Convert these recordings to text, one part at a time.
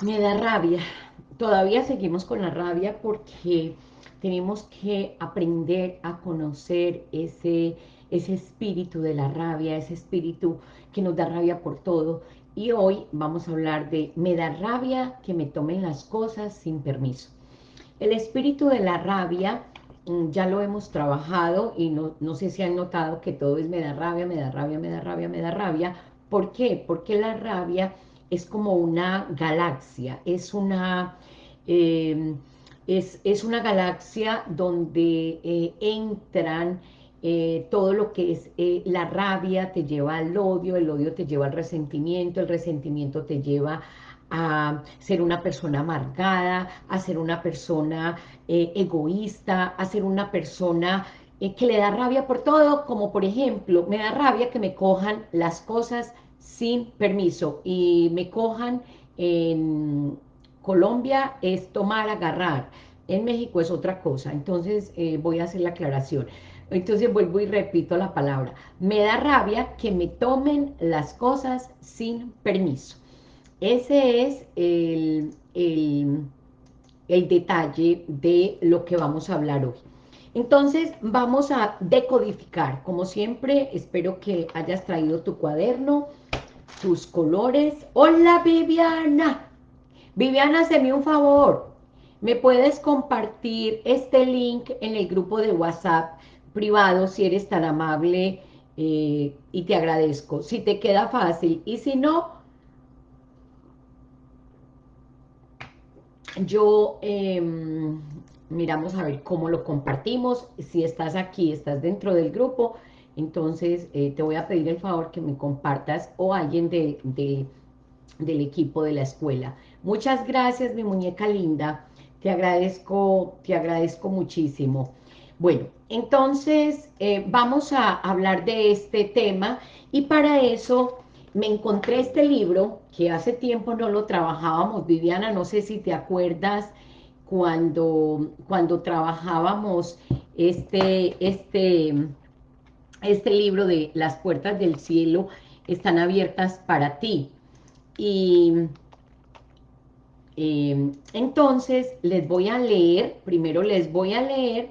Me da rabia. Todavía seguimos con la rabia porque tenemos que aprender a conocer ese, ese espíritu de la rabia, ese espíritu que nos da rabia por todo. Y hoy vamos a hablar de me da rabia que me tomen las cosas sin permiso. El espíritu de la rabia ya lo hemos trabajado y no, no sé si han notado que todo es me da rabia, me da rabia, me da rabia, me da rabia. ¿Por qué? Porque la rabia es como una galaxia, es una, em, es, una galaxia donde eh, entran eh, todo lo que es eh, la rabia te lleva al odio, el odio te lleva al resentimiento, el resentimiento te lleva a ser una persona amargada, a ser una persona egoísta, a ser una persona que le da rabia por todo, como por ejemplo, me da rabia que me cojan las cosas sin permiso y me cojan en Colombia es tomar, agarrar, en México es otra cosa, entonces eh, voy a hacer la aclaración. Entonces vuelvo y repito la palabra. Me da rabia que me tomen las cosas sin permiso. Ese es el, el, el detalle de lo que vamos a hablar hoy. Entonces vamos a decodificar. Como siempre, espero que hayas traído tu cuaderno, tus colores. ¡Hola, Viviana! Viviana, hazme un favor. ¿Me puedes compartir este link en el grupo de WhatsApp privado si eres tan amable? Eh, y te agradezco. Si te queda fácil. Y si no, yo em, miramos a ver cómo lo compartimos. Si estás aquí, estás dentro del grupo, entonces eh, te voy a pedir el favor que me compartas o alguien de, del equipo de la escuela. Muchas gracias, mi muñeca linda. Te agradezco, te agradezco muchísimo. Bueno, entonces eh, vamos a hablar de este tema y para eso me encontré este libro que hace tiempo no lo trabajábamos. Viviana, no sé si te acuerdas cuando, cuando trabajábamos este, este, este libro de Las puertas del cielo están abiertas para ti. Y em, entonces les voy a leer, primero les voy a leer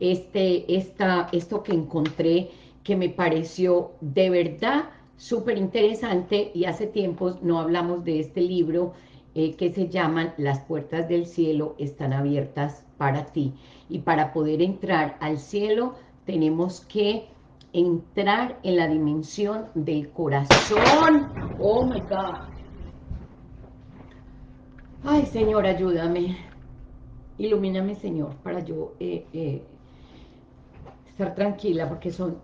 este, esta, esto que encontré que me pareció de verdad súper interesante y hace tiempo no hablamos de este libro eh, que se llaman Las puertas del cielo están abiertas para ti. Y para poder entrar al cielo tenemos que entrar en la dimensión del corazón. Oh my God. Ay, Señor, ayúdame. Ilumíname, Señor, para yo eh, eh, estar tranquila, porque son,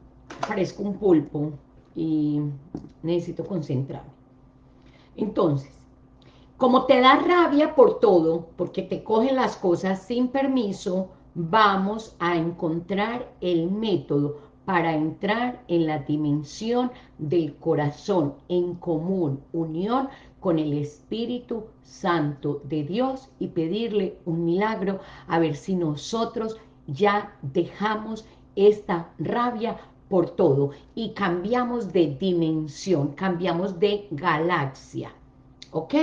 parezco un pulpo y necesito concentrarme. Entonces, como te da rabia por todo, porque te cogen las cosas sin permiso, vamos a encontrar el método para entrar en la dimensión del corazón en común, unión con el Espíritu Santo de Dios y pedirle un milagro a ver si nosotros ya dejamos esta rabia por todo y cambiamos de dimensión, cambiamos de galaxia, ¿ok?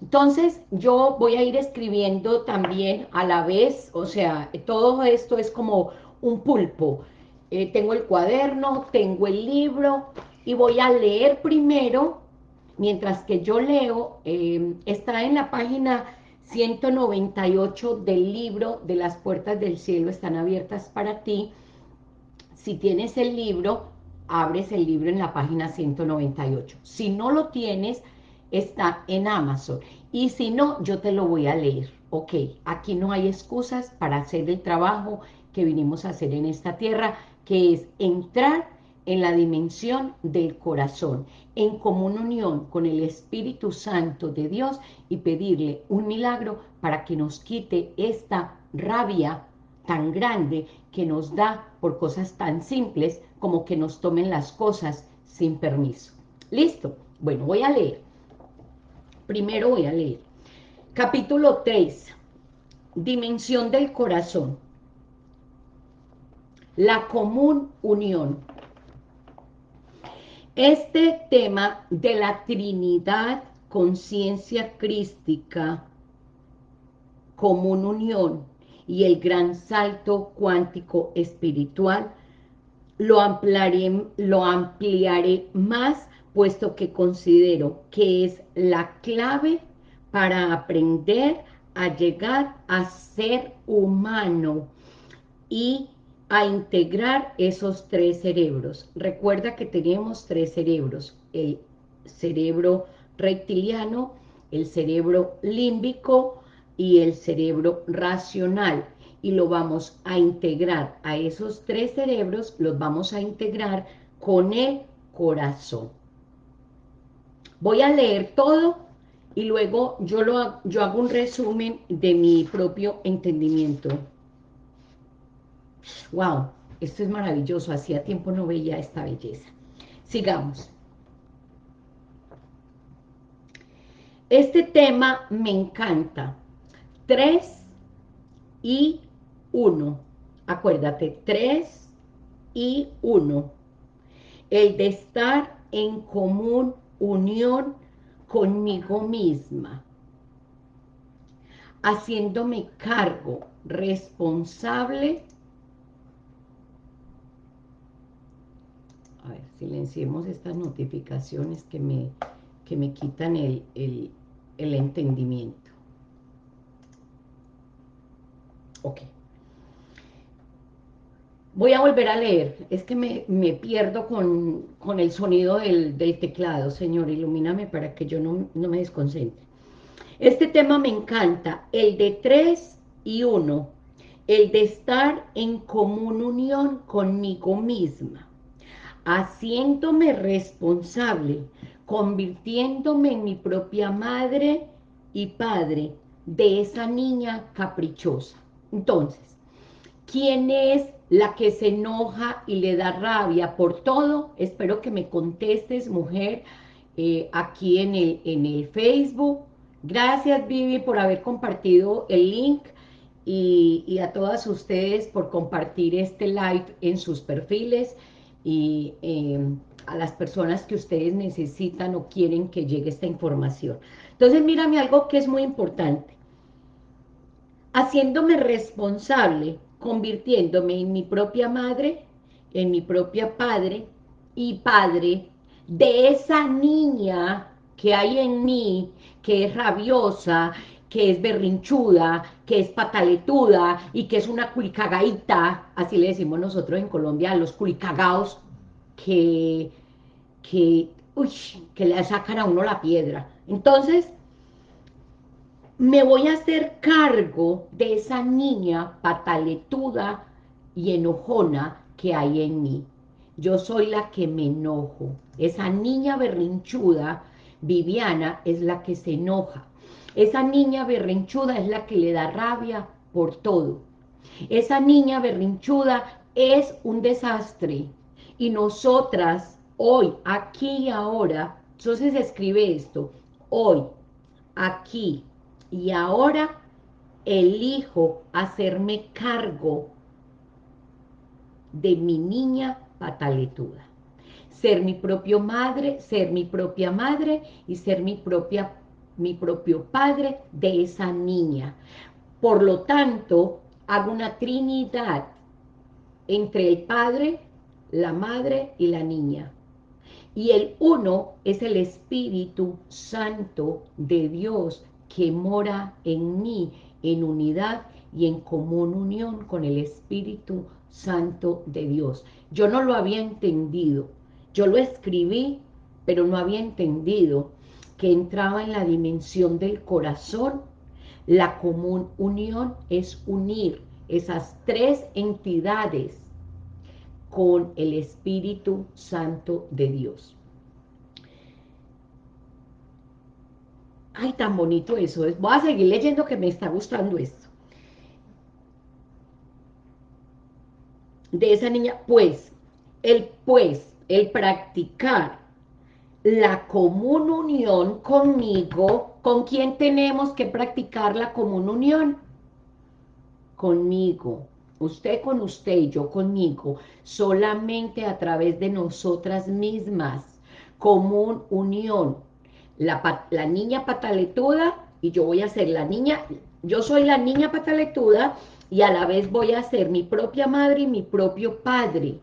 Entonces, yo voy a ir escribiendo también a la vez, o sea, todo esto es como un pulpo. Eh, tengo el cuaderno, tengo el libro, y voy a leer primero, mientras que yo leo, eh, está en la página 198 del libro de las puertas del cielo están abiertas para ti. Si tienes el libro, abres el libro en la página 198. Si no lo tienes, está en Amazon. Y si no, yo te lo voy a leer. Ok, aquí no hay excusas para hacer el trabajo que vinimos a hacer en esta tierra, que es entrar en la dimensión del corazón, en común unión con el Espíritu Santo de Dios y pedirle un milagro para que nos quite esta rabia tan grande que nos da por cosas tan simples como que nos tomen las cosas sin permiso. ¿Listo? Bueno, voy a leer. Primero voy a leer. Capítulo 3. Dimensión del corazón. La común unión. Este tema de la Trinidad, conciencia crística, común unión y el gran salto cuántico espiritual, lo ampliaré, más, puesto que considero que es la clave para aprender a llegar a ser humano y a integrar esos tres cerebros. Recuerda que tenemos tres cerebros, el cerebro reptiliano, el cerebro límbico y el cerebro racional. Y lo vamos a integrar a esos tres cerebros, los vamos a integrar con el corazón. Voy a leer todo y luego yo, lo, yo hago un resumen de mi propio entendimiento. Wow, esto es maravilloso, hacía tiempo no veía esta belleza. Sigamos. Este tema me encanta. 3 y 1. Acuérdate, 3 y 1. El de estar en común unión conmigo misma, haciéndome cargo responsable a ver, silenciemos estas notificaciones que me, que me quitan el, el, el entendimiento. Ok. Voy a volver a leer, es que me, pierdo con, el sonido del, teclado, Señor, ilumíname para que yo no, no me desconcentre. Este tema me encanta, el de tres y uno, el de estar en común unión conmigo misma, haciéndome responsable, convirtiéndome en mi propia madre y padre de esa niña caprichosa. Entonces, ¿quién es la que se enoja y le da rabia por todo? Espero que me contestes, mujer, eh, aquí en el, en el Facebook. Gracias, Vivi, por haber compartido el link y, a todas ustedes por compartir este live en sus perfiles y em, a las personas que ustedes necesitan o quieren que llegue esta información. Entonces, mírame algo que es muy importante haciéndome responsable, convirtiéndome en mi propia madre, en mi propia padre y padre de esa niña que hay en mí, que es rabiosa, que es berrinchuda, que es pataletuda y que es una culicagaita, así le decimos nosotros en Colombia los culicagaos, que, que, uy, que le sacan a uno la piedra. Entonces, me voy a hacer cargo de esa niña pataletuda y enojona que hay en mí. Yo soy la que me enojo. Esa niña berrinchuda, Viviana, es la que se enoja. Esa niña berrinchuda es la que le da rabia por todo. Esa niña berrinchuda es un desastre. Y nosotras, hoy, aquí y ahora, entonces escribe esto, hoy, aquí y ahora elijo hacerme cargo de mi niña pataletuda. Ser mi propio madre, ser mi propia madre y ser mi, propia, mi propio padre de esa niña. Por lo tanto, hago una trinidad entre el padre, la madre y la niña. Y el uno es el Espíritu Santo de Dios que mora en mí en unidad y en común unión con el Espíritu Santo de Dios. Yo no lo había entendido, yo lo escribí, pero no había entendido que entraba en la dimensión del corazón. La común unión es unir esas tres entidades con el Espíritu Santo de Dios. Ay, tan bonito eso. Voy a seguir leyendo que me está gustando esto. De esa niña, pues, el pues, el practicar la común unión conmigo, ¿con quién tenemos que practicar la común unión? Conmigo, usted con usted y yo conmigo, solamente a través de nosotras mismas, común unión. La, la niña pataletuda y yo voy a ser la niña, yo soy la niña pataletuda y a la vez voy a ser mi propia madre y mi propio padre.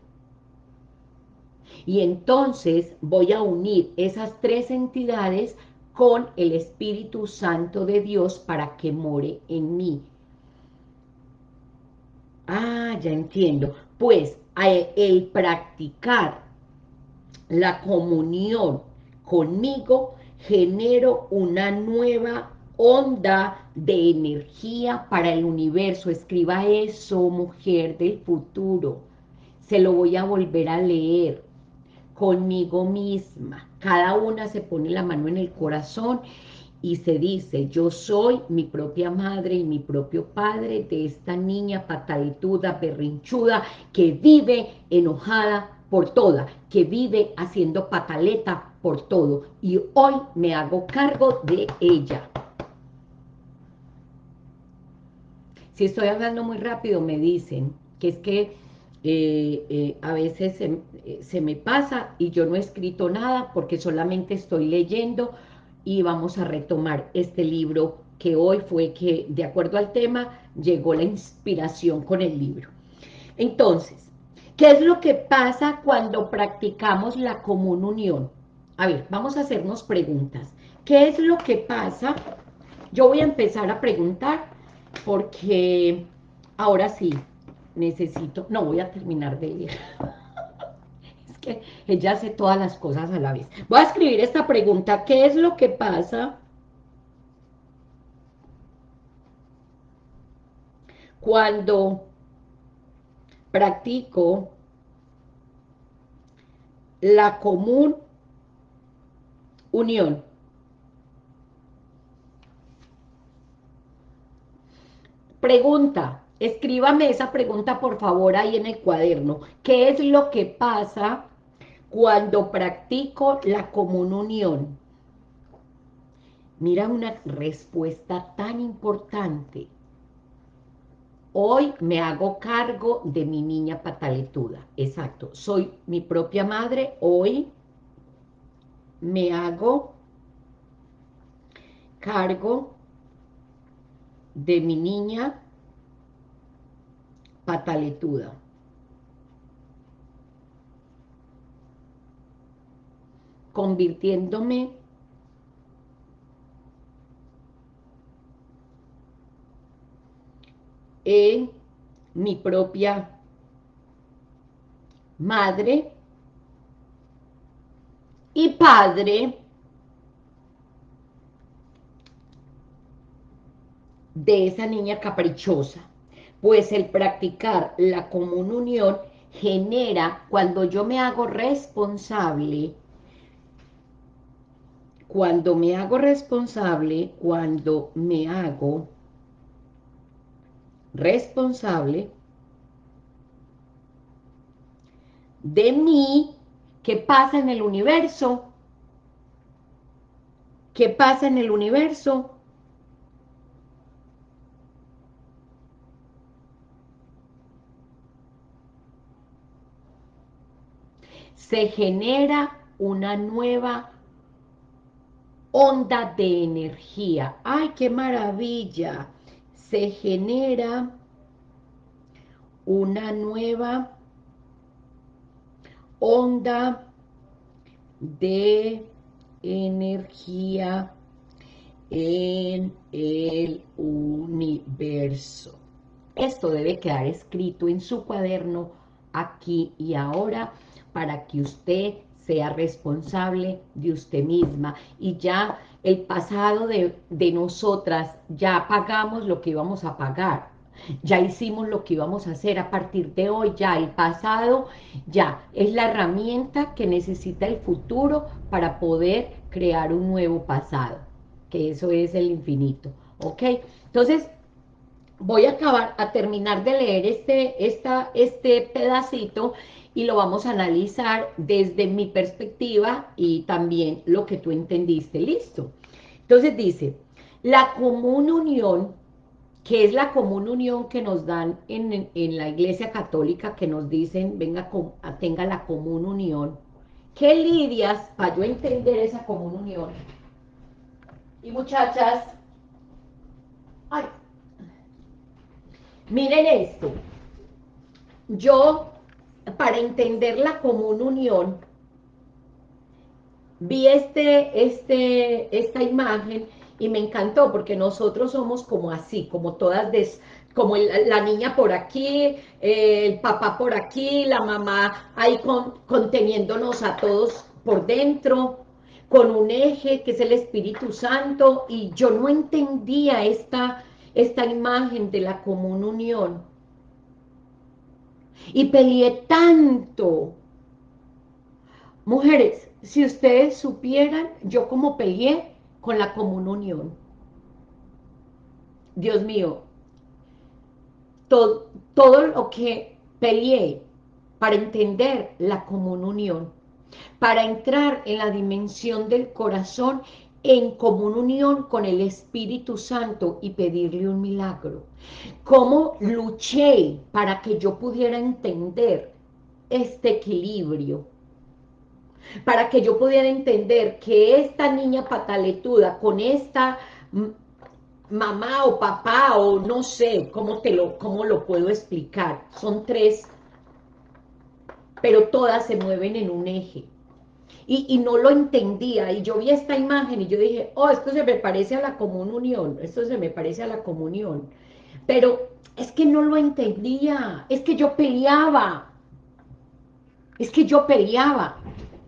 Y entonces voy a unir esas tres entidades con el Espíritu Santo de Dios para que more en mí. Ah, ya entiendo. Pues el practicar la comunión conmigo genero una nueva onda de energía para el universo. Escriba eso, mujer del futuro. Se lo voy a volver a leer conmigo misma. Cada una se pone la mano en el corazón y se dice, yo soy mi propia madre y mi propio padre de esta niña patalituda, berrinchuda, que vive enojada por toda, que vive haciendo pataleta por todo, y hoy me hago cargo de ella. Si estoy hablando muy rápido, me dicen que es que eh, eh, a veces se, eh, se me pasa y yo no he escrito nada porque solamente estoy leyendo y vamos a retomar este libro que hoy fue que, de acuerdo al tema, llegó la inspiración con el libro. Entonces, ¿qué es lo que pasa cuando practicamos la común unión? A ver, vamos a hacernos preguntas. ¿Qué es lo que pasa? Yo voy a empezar a preguntar porque ahora sí, necesito, no voy a terminar de leer. es que ella hace todas las cosas a la vez. Voy a escribir esta pregunta, ¿qué es lo que pasa cuando practico la común unión? Pregunta, escríbame esa pregunta por favor ahí en el cuaderno. ¿Qué es lo que pasa cuando practico la común unión? Mira una respuesta tan importante. Hoy me hago cargo de mi niña pataletuda. Exacto. Soy mi propia madre. Hoy me hago cargo de mi niña pataletuda. Convirtiéndome en mi propia madre y padre de esa niña caprichosa, pues el practicar la común unión genera, cuando yo me hago responsable, cuando me hago responsable, cuando me hago responsable de mí, ¿qué pasa en el universo? ¿Qué pasa en el universo? se genera una nueva onda de energía. ¡Ay, qué maravilla! Se genera una nueva onda de energía en el universo. Esto debe quedar escrito en su cuaderno aquí y ahora para que usted sea responsable de usted misma y ya el pasado de, nosotras, ya pagamos lo que íbamos a pagar, ya hicimos lo que íbamos a hacer a partir de hoy, ya el pasado, ya es la herramienta que necesita el futuro para poder crear un nuevo pasado, que eso es el infinito, ¿ok? Entonces, voy a acabar, a terminar de leer este, esta, este pedacito y lo vamos a analizar desde mi perspectiva y también lo que tú entendiste, listo. Entonces dice, la común unión, que es la común unión que nos dan en, la iglesia católica, que nos dicen, venga, tenga la común unión, ¿Qué lidias para yo entender esa común unión? Y muchachas, ay, miren esto. Yo, para entender la común unión, vi este, este, esta imagen y me encantó porque nosotros somos como así, como todas, des, como la niña por aquí, el papá por aquí, la mamá ahí conteniéndonos a todos por dentro, con un eje que es el Espíritu Santo, y yo no entendía esta, esta imagen de la común unión. Y peleé tanto. Mujeres, si ustedes supieran, yo como peleé, con la común unión. Dios mío, todo, lo que peleé para entender la común unión, para entrar en la dimensión del corazón en común unión con el Espíritu Santo y pedirle un milagro. Cómo luché para que yo pudiera entender este equilibrio, para que yo pudiera entender que esta niña pataletuda con esta mamá o papá o no sé cómo, te lo, cómo lo puedo explicar, son tres, pero todas se mueven en un eje. Y, y, no lo entendía, y yo vi esta imagen y yo dije, oh, esto se me parece a la común unión, esto se me parece a la comunión, pero es que no lo entendía, es que yo peleaba, es que yo peleaba,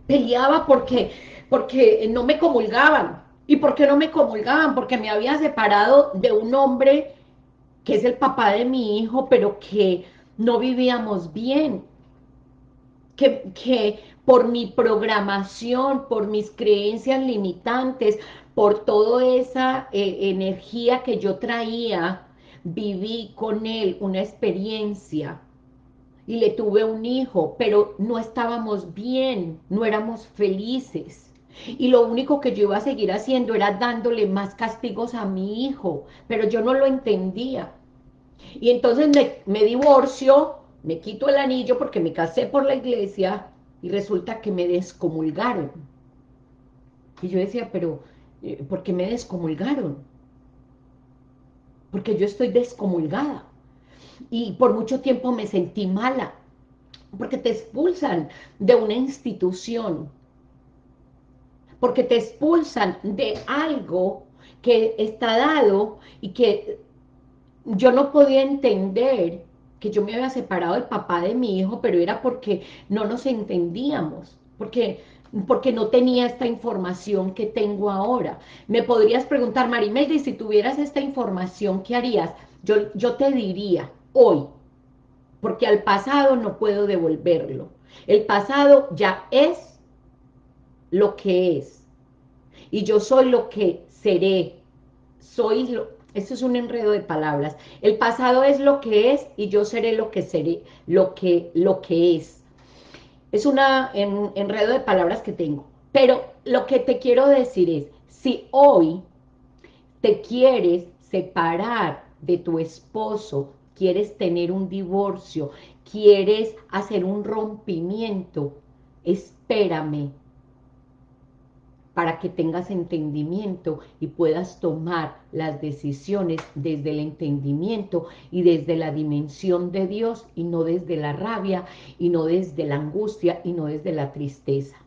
peleaba porque, porque no me comulgaban. ¿Y por qué no me comulgaban? Porque me había separado de un hombre que es el papá de mi hijo, pero que no vivíamos bien. Que, que por mi programación, por mis creencias limitantes, por toda esa eh, energía que yo traía, viví con él una experiencia y le tuve un hijo, pero no estábamos bien, no éramos felices. Y lo único que yo iba a seguir haciendo era dándole más castigos a mi hijo, pero yo no lo entendía. Y entonces me, me divorcio, me quito el anillo porque me casé por la iglesia y resulta que me descomulgaron. Y yo decía, pero eh, ¿por qué me descomulgaron? Porque yo estoy descomulgada y por mucho tiempo me sentí mala, porque te expulsan de una institución, porque te expulsan de algo que está dado y que yo no podía entender que yo me había separado del papá de mi hijo, pero era porque no nos entendíamos, porque, porque no tenía esta información que tengo ahora. Me podrías preguntar, Marimelda, si tuvieras esta información, ¿qué harías? Yo, yo te diría, hoy, porque al pasado no puedo devolverlo. El pasado ya es lo que es, y yo soy lo que seré, soy lo, esto es un enredo de palabras, el pasado es lo que es, y yo seré lo que seré, lo que, lo que es. Es un enredo de palabras que tengo, pero lo que te quiero decir es, si hoy te quieres separar de tu esposo, quieres tener un divorcio, quieres hacer un rompimiento, espérame para que tengas entendimiento y puedas tomar las decisiones desde el entendimiento y desde la dimensión de Dios y no desde la rabia y no desde la angustia y no desde la tristeza.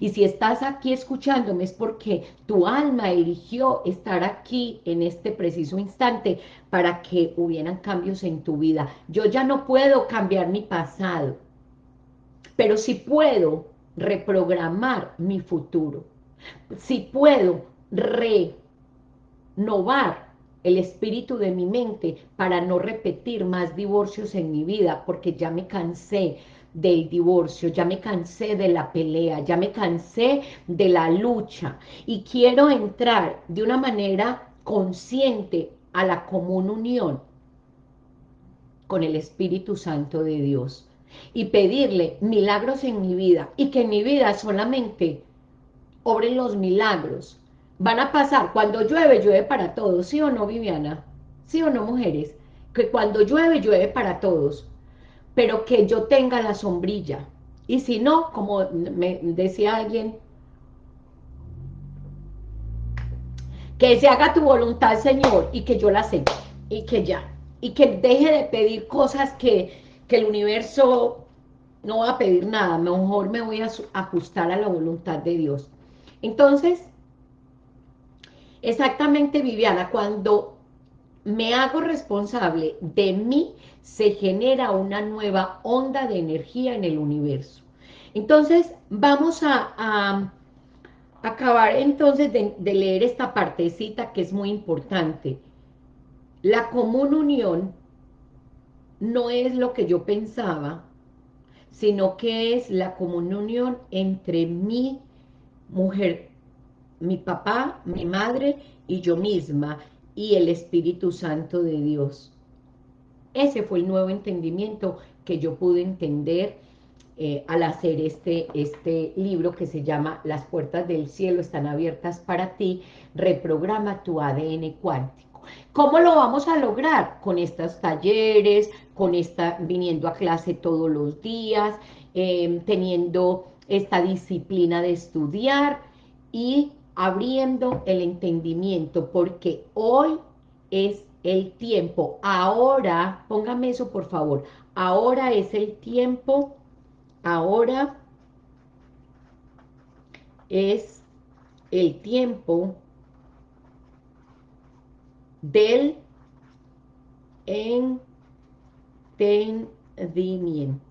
Y si estás aquí escuchándome es porque tu alma eligió estar aquí en este preciso instante para que hubieran cambios en tu vida. Yo ya no puedo cambiar mi pasado, pero sí puedo reprogramar mi futuro. Si puedo renovar el espíritu de mi mente para no repetir más divorcios en mi vida, porque ya me cansé del divorcio, ya me cansé de la pelea, ya me cansé de la lucha y quiero entrar de una manera consciente a la común unión con el Espíritu Santo de Dios y pedirle milagros en mi vida y que en mi vida solamente obren los milagros. Van a pasar, cuando llueve, llueve para todos, ¿sí o no, Viviana? ¿Sí o no, mujeres? Que cuando llueve, llueve para todos pero que yo tenga la sombrilla, Y si no, como me decía alguien, que se haga tu voluntad, Señor, y que yo la acepte, y que ya, y que deje de pedir cosas que, que el universo no va a pedir nada, mejor me voy a ajustar a la voluntad de Dios. Entonces, exactamente Viviana, cuando me hago responsable de mí, se genera una nueva onda de energía en el universo. Entonces, vamos a, acabar entonces de, de leer esta partecita que es muy importante. La común unión no es lo que yo pensaba, sino que es la comunión entre mi mujer, mi papá, mi madre y yo misma, y el Espíritu Santo de Dios. Ese fue el nuevo entendimiento que yo pude entender eh, al hacer este, este libro que se llama Las puertas del cielo están abiertas para ti, reprograma tu ADN cuántico. ¿Cómo lo vamos a lograr? Con estos talleres, con esta, viniendo a clase todos los días, em, teniendo esta disciplina de estudiar y abriendo el entendimiento, porque hoy es el tiempo, ahora, póngame eso por favor, ahora es el tiempo, ahora es el tiempo del en entendimiento.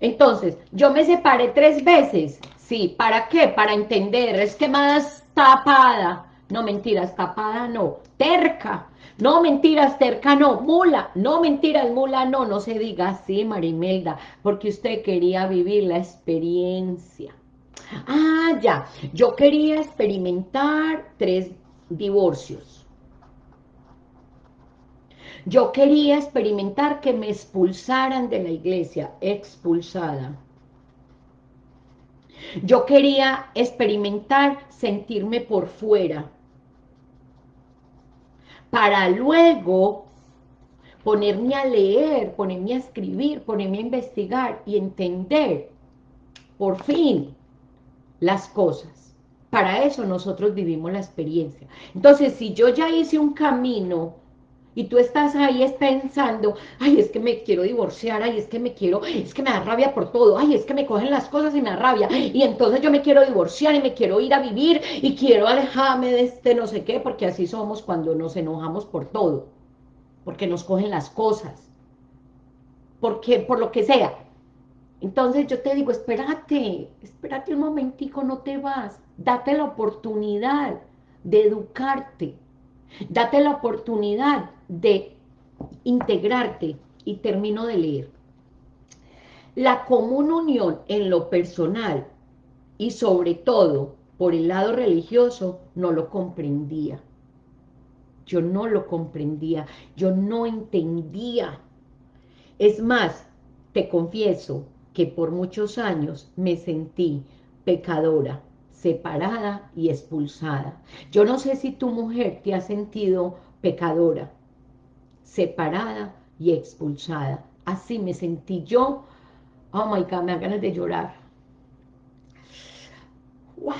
Entonces, yo me separé tres veces. Sí, ¿para qué? Para entender. Es que más tapada. No, mentiras, tapada no. Terca. No, mentiras, terca no. Mula. No, mentiras, mula no. No se diga así, Marimelda, porque usted quería vivir la experiencia. Ah, ya. Yo quería experimentar tres divorcios yo quería experimentar que me expulsaran de la iglesia, expulsada. Yo quería experimentar sentirme por fuera, para luego ponerme a leer, ponerme a escribir, ponerme a investigar y entender, por fin, las cosas. Para eso nosotros vivimos la experiencia. Entonces, si yo ya hice un camino y tú estás ahí pensando, ay, es que me quiero divorciar, ay, es que me quiero, es que me da rabia por todo, ay, es que me cogen las cosas y me da rabia, y entonces yo me quiero divorciar y me quiero ir a vivir y quiero alejarme de este no sé qué, porque así somos cuando nos enojamos por todo, porque nos cogen las cosas, porque por lo que sea. Entonces yo te digo, espérate, espérate un momentico, no te vas, date la oportunidad de educarte, date la oportunidad de integrarte y termino de leer. La común unión en lo personal y sobre todo por el lado religioso no lo comprendía. Yo no lo comprendía, yo no entendía. Es más, te confieso que por muchos años me sentí pecadora, separada y expulsada. Yo no sé si tu mujer te ha sentido pecadora, separada y expulsada. Así me sentí yo. Oh my God, me da ganas de llorar. Wow.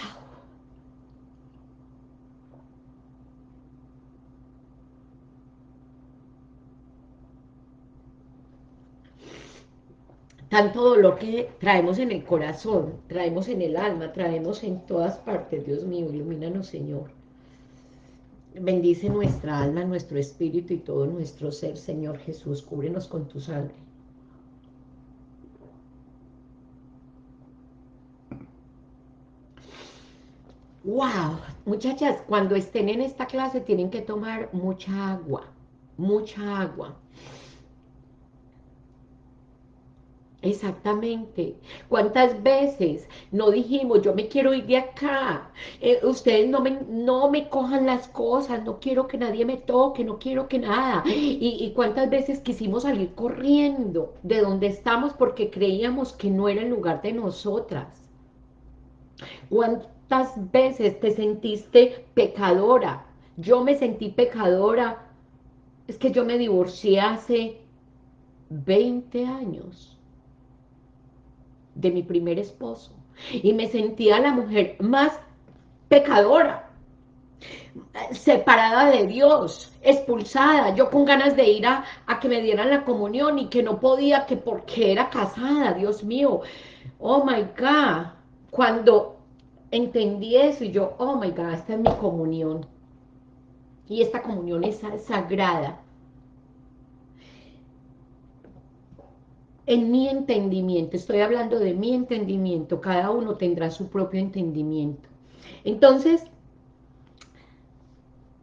tanto dolor que traemos en el corazón, traemos en el alma, traemos en todas partes, Dios mío, ilumínanos Señor. Bendice nuestra alma, nuestro espíritu y todo nuestro ser, Señor Jesús. Cúbrenos con tu sangre. ¡Wow! Muchachas, cuando estén en esta clase tienen que tomar mucha agua, mucha agua. Exactamente. ¿Cuántas veces no dijimos, yo me quiero ir de acá? Eh, ustedes no me, no me cojan las cosas, no quiero que nadie me toque, no quiero que nada. Y, y cuántas veces quisimos salir corriendo de donde estamos porque creíamos que no era el lugar de nosotras. ¿Cuántas veces te sentiste pecadora? Yo me sentí pecadora. Es que yo me divorcié hace 20 años de mi primer esposo. Y me sentía la mujer más pecadora, separada de Dios, expulsada, yo con ganas de ir a, que me dieran la comunión y que no podía, que porque era casada, Dios mío, oh my God, cuando entendí eso y yo, oh my God, esta es mi comunión, y esta comunión es sagrada, en mi entendimiento, estoy hablando de mi entendimiento, cada uno tendrá su propio entendimiento. Entonces,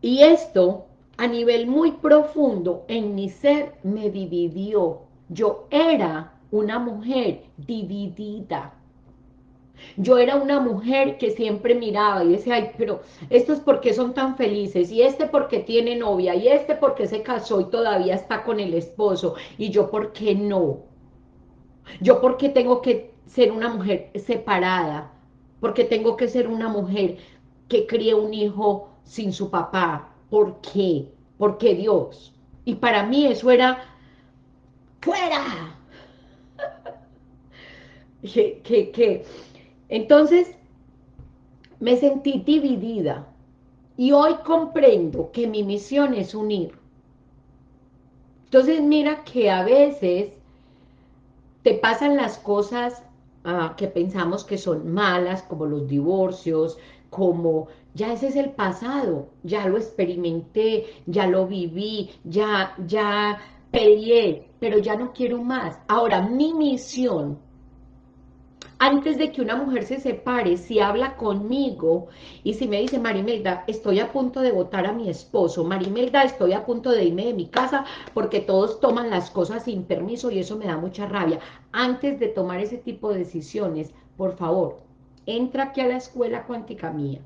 y esto a nivel muy profundo en mi ser me dividió. Yo era una mujer dividida. Yo era una mujer que siempre miraba y decía, ay, pero estos porque son tan felices, y este porque tiene novia, y este porque se casó y todavía está con el esposo, y yo por qué no. Yo porque tengo que ser una mujer separada, porque tengo que ser una mujer que críe un hijo sin su papá. ¿Por qué? Porque Dios. Y para mí eso era ¡fuera! que, que, entonces me sentí dividida y hoy comprendo que mi misión es unir. Entonces mira que a veces te pasan las cosas ah, que pensamos que son malas, como los divorcios, como ya ese es el pasado, ya lo experimenté, ya lo viví, ya, ya peleé, pero ya no quiero más. Ahora, mi misión antes de que una mujer se separe, si habla conmigo y si me dice, Marimelda, estoy a punto de votar a mi esposo, Marimelda, estoy a punto de irme de mi casa porque todos toman las cosas sin permiso y eso me da mucha rabia. Antes de tomar ese tipo de decisiones, por favor, entra aquí a la escuela cuántica mía.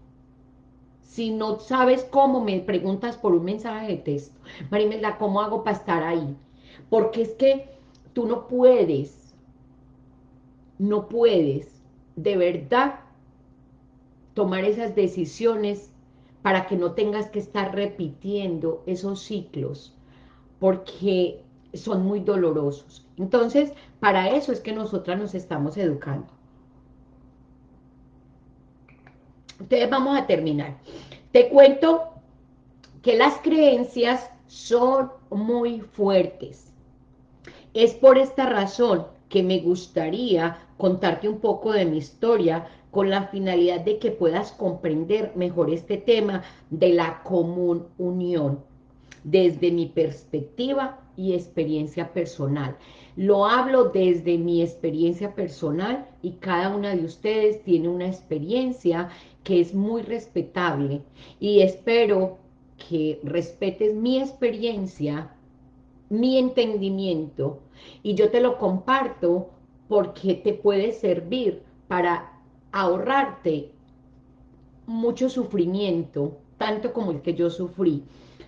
Si no sabes cómo, me preguntas por un mensaje de texto. Marimelda, ¿cómo hago para estar ahí? Porque es que tú no puedes no puedes de verdad tomar esas decisiones para que no tengas que estar repitiendo esos ciclos, porque son muy dolorosos. Entonces, para eso es que nosotras nos estamos educando. Entonces, vamos a terminar. Te cuento que las creencias son muy fuertes. Es por esta razón que me gustaría contarte un poco de mi historia con la finalidad de que puedas comprender mejor este tema de la común unión desde mi perspectiva y experiencia personal. Lo hablo desde mi experiencia personal y cada una de ustedes tiene una experiencia que es muy respetable y espero que respetes mi experiencia, mi entendimiento y yo te lo comparto porque te puede servir para ahorrarte mucho sufrimiento, tanto como el que yo sufrí,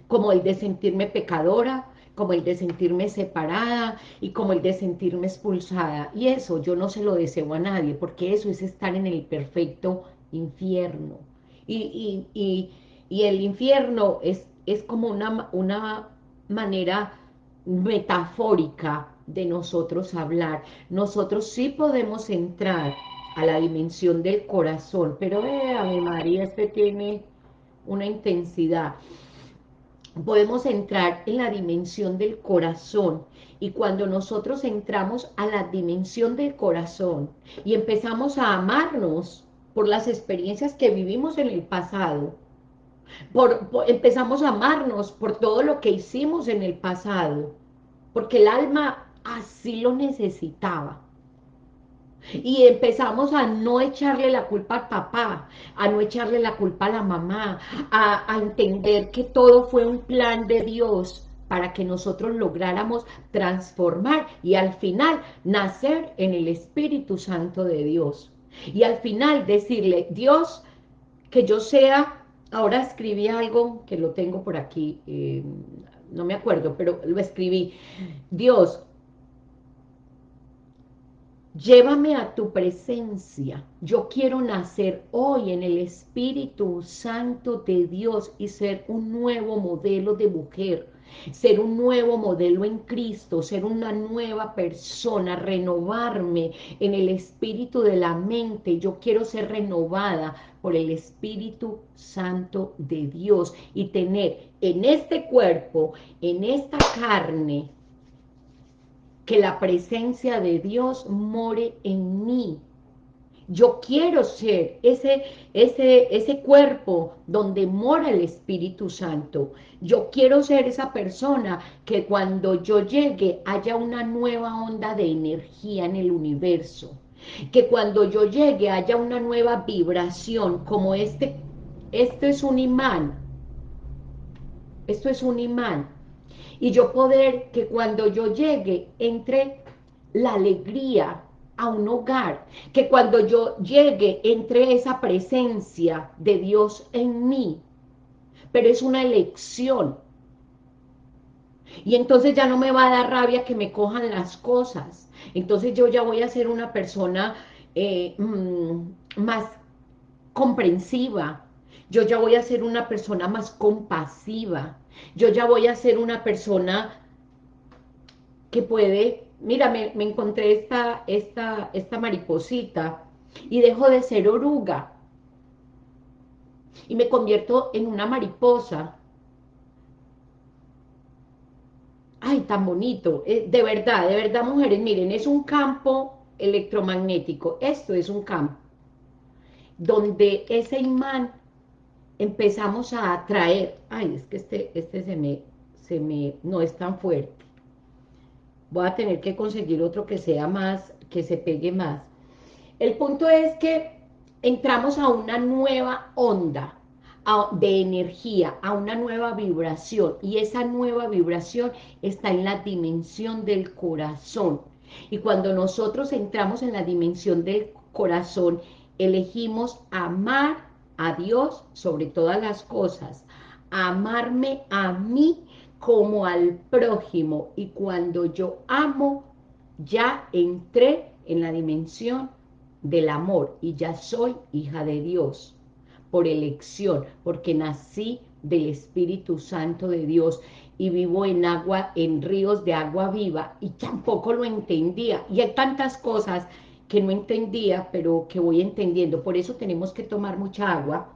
como el de sentirme pecadora, como el de sentirme separada y como el de sentirme expulsada. Y eso yo no se lo deseo a nadie, porque eso es estar en el perfecto infierno. Y, y el infierno es, es como una, una manera metafórica de nosotros hablar. Nosotros sí podemos entrar a la dimensión del corazón, pero eh, mi María, este tiene una intensidad. Podemos entrar en la dimensión del corazón y cuando nosotros entramos a la dimensión del corazón y empezamos a amarnos por las experiencias que vivimos en el pasado, por, empezamos a amarnos por todo lo que hicimos en el pasado, porque el alma así lo necesitaba. Y empezamos a no echarle la culpa al papá, a no echarle la culpa a la mamá, a, entender que todo fue un plan de Dios para que nosotros lográramos transformar y al final nacer en el Espíritu Santo de Dios. Y al final decirle, Dios, que yo sea, ahora escribí algo que lo tengo por aquí, eh, no me acuerdo, pero lo escribí, Dios, Llévame a tu presencia. Yo quiero nacer hoy en el Espíritu Santo de Dios y ser un nuevo modelo de mujer. Ser un nuevo modelo en Cristo, ser una nueva persona, renovarme en el espíritu de la mente. Yo quiero ser renovada por el Espíritu Santo de Dios y tener en este cuerpo, en esta carne, que la presencia de Dios more en mí, yo quiero ser ese, ese, ese cuerpo donde mora el Espíritu Santo. Yo quiero ser esa persona que cuando yo llegue haya una nueva onda de energía en el universo. Que cuando yo llegue haya una nueva vibración como este. Esto es un imán. Esto es un imán. Y yo poder que cuando yo llegue entre la alegría, a un hogar, que cuando yo llegue entre esa presencia de Dios en mí, pero es una elección. Y entonces ya no me va a dar rabia que me cojan las cosas. Entonces yo ya voy a ser una persona eh, mm, más comprensiva. Yo ya voy a ser una persona más compasiva. Yo ya voy a ser una persona que puede mira, me, encontré esta, esta, esta mariposita y dejo de ser oruga y me convierto en una mariposa. Ay, tan bonito. Eh, de verdad, de verdad, mujeres, miren, es un campo electromagnético. Esto es un campo donde ese imán empezamos a atraer. Ay, es que este, este se me, se me, no es tan fuerte voy a tener que conseguir otro que sea más, que se pegue más. El punto es que entramos a una nueva onda de energía, a una nueva vibración, y esa nueva vibración está en la dimensión del corazón. Y cuando nosotros entramos en la dimensión del corazón, elegimos amar a Dios sobre todas las cosas, amarme a mí como al prójimo. Y cuando yo amo, ya entré en la dimensión del amor y ya soy hija de Dios por elección, porque nací del Espíritu Santo de Dios y vivo en agua, en ríos de agua viva y tampoco lo entendía. Y hay tantas cosas que no entendía, pero que voy entendiendo. Por eso tenemos que tomar mucha agua,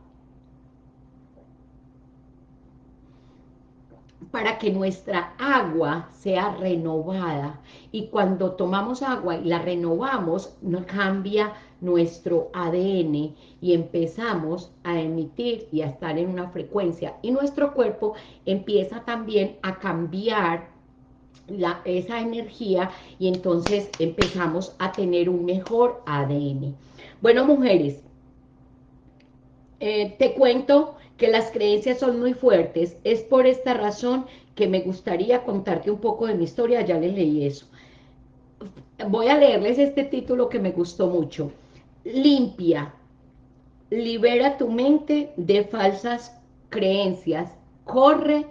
para que nuestra agua sea renovada. Y cuando tomamos agua y la renovamos, no cambia nuestro ADN y empezamos a emitir y a estar en una frecuencia. Y nuestro cuerpo empieza también a cambiar esa energía y entonces empezamos a tener un mejor ADN. Bueno, mujeres, eh, te cuento que las creencias son muy fuertes. Es por esta razón que me gustaría contarte un poco de mi historia, ya les leí eso. Voy a leerles este título que me gustó mucho. Limpia, libera tu mente de falsas creencias, corre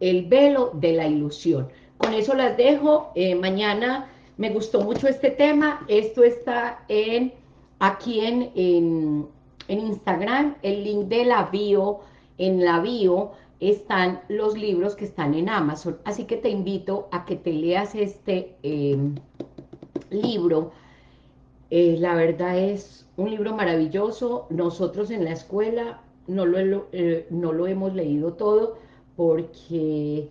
el velo de la ilusión. Con eso las dejo, eh, mañana me gustó mucho este tema, esto está en aquí en, en, en Instagram, el link de la bio, en la bio están los libros que están en Amazon, así que te invito a que te leas este em, libro, eh, la verdad es un libro maravilloso, nosotros en la escuela no lo, eh, no lo hemos leído todo porque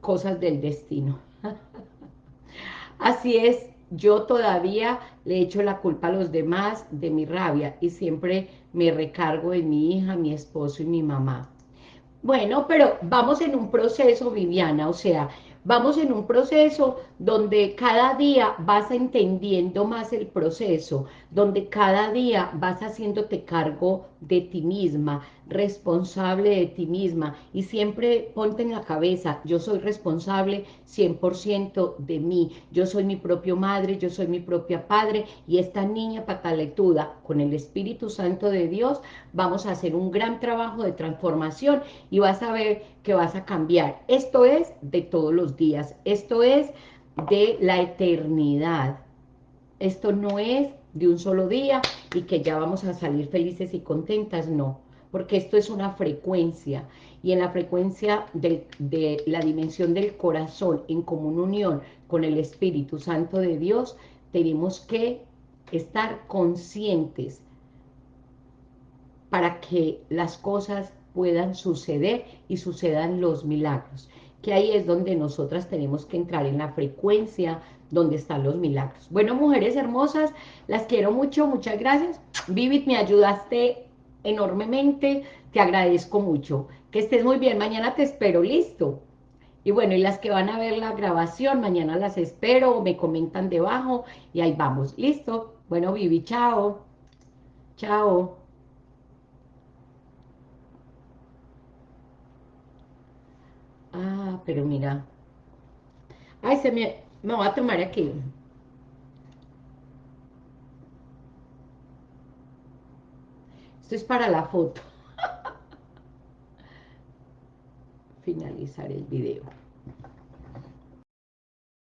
cosas del destino. Así es, yo todavía le echo la culpa a los demás de mi rabia y siempre me recargo en mi hija, mi esposo y mi mamá. Bueno, pero vamos en un proceso, Viviana, o sea, vamos en un proceso donde cada día vas entendiendo más el proceso, donde cada día vas haciéndote cargo de ti misma, responsable de ti misma, y siempre ponte en la cabeza, yo soy responsable 100% de mí, yo soy mi propio madre, yo soy mi propia padre, y esta niña pataletuda, con el Espíritu Santo de Dios, vamos a hacer un gran trabajo de transformación, y vas a ver que vas a cambiar. Esto es de todos los días, esto es de la eternidad. Esto no es de un solo día y que ya vamos a salir felices y contentas, no. porque esto es una frecuencia, y en la frecuencia de, la dimensión del corazón, en común unión con el Espíritu Santo de Dios, tenemos que estar conscientes para que las cosas puedan suceder y sucedan los milagros. Que ahí es donde nosotras tenemos que entrar en la frecuencia donde están los milagros. Bueno, mujeres hermosas, las quiero mucho, muchas gracias. Vivit, me ayudaste enormemente, te agradezco mucho. Que estés muy bien, mañana te espero, listo. Y bueno, y las que van a ver la grabación, mañana las espero, me comentan debajo y ahí vamos, listo. Bueno, Vivi, chao. Chao. Ah, pero mira. Ay, se me... Me voy a tomar aquí. Esto es para la foto. Finalizar el video.